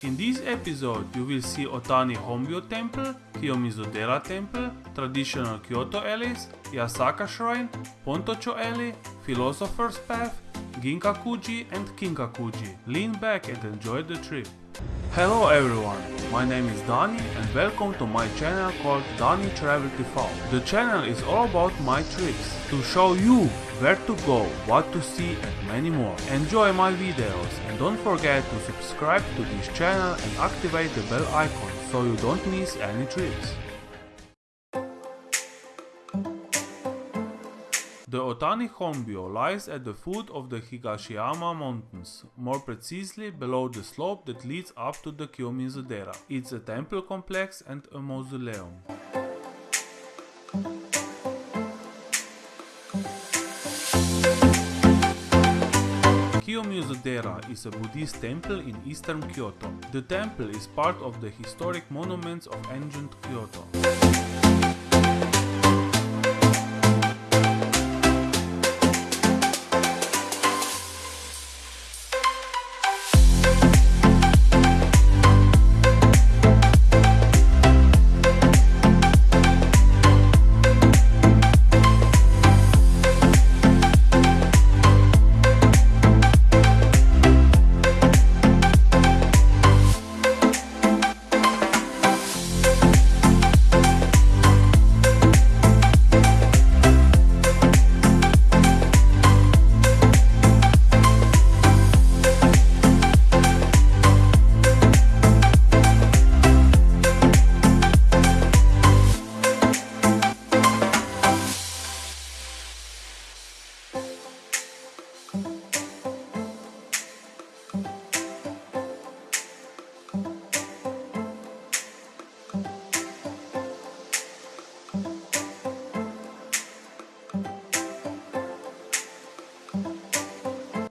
In this episode you will see Otani Honbyo Temple, Kiyomizu-dera Temple, traditional Kyoto alleys, Yasaka Shrine, Pontocho Alley, Philosopher's Path, Ginkakuji and Kinkakuji. Lean back and enjoy the trip. Hello everyone, my name is Dani and welcome to my channel called Dani Travel TV. The channel is all about my trips, to show you where to go, what to see and many more. Enjoy my videos and don't forget to subscribe to this channel and activate the bell icon so you don't miss any trips. The Otani Honbyo lies at the foot of the Higashiyama Mountains, more precisely below the slope that leads up to the Kiyomizu-dera. It's a temple complex and a mausoleum. Kiyomizu-dera is a Buddhist temple in eastern Kyoto. The temple is part of the historic monuments of ancient Kyoto.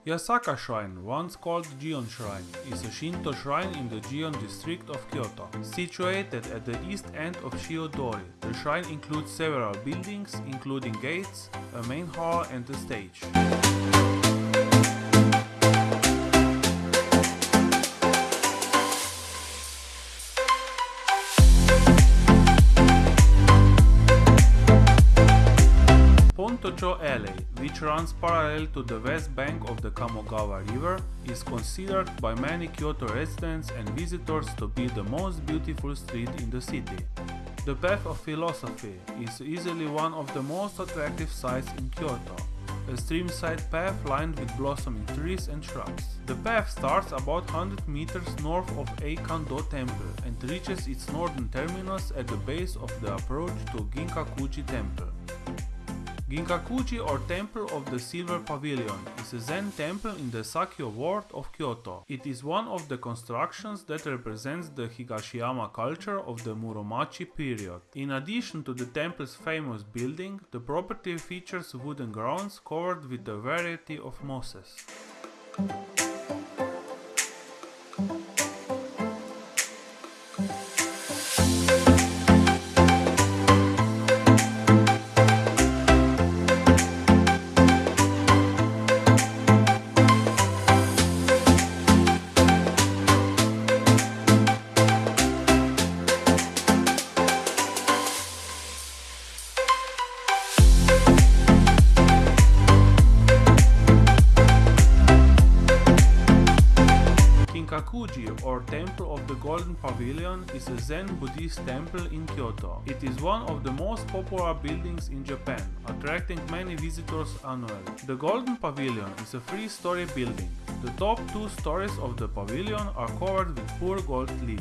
Yasaka Shrine, once called Gion Shrine, is a Shinto shrine in the Gion district of Kyoto. Situated at the east end of Shijo-dori, the shrine includes several buildings, including gates, a main hall and a stage. Pontocho Alley, which runs parallel to the west bank of the Kamogawa River, is considered by many Kyoto residents and visitors to be the most beautiful street in the city. The Path of Philosophy is easily one of the most attractive sights in Kyoto, a streamside path lined with blossoming trees and shrubs. The path starts about 100 meters north of Eikando Temple and reaches its northern terminus at the base of the approach to Ginkakuji Temple. Ginkakuji or Temple of the Silver Pavilion is a Zen temple in the Sakyo ward of Kyoto. It is one of the constructions that represents the Higashiyama culture of the Muromachi period. In addition to the temple's famous building, the property features wooden grounds covered with a variety of mosses. Kinkakuji or Temple of the Golden Pavilion is a Zen Buddhist temple in Kyoto. It is one of the most popular buildings in Japan, attracting many visitors annually. The Golden Pavilion is a three-story building. The top two stories of the pavilion are covered with pure gold leaf.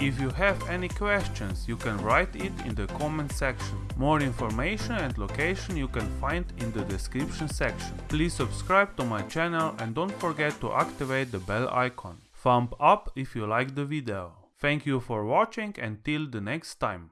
If you have any questions, you can write it in the comment section. More information and location you can find in the description section. Please subscribe to my channel and don't forget to activate the bell icon. Thumb up if you like the video. Thank you for watching and till the next time.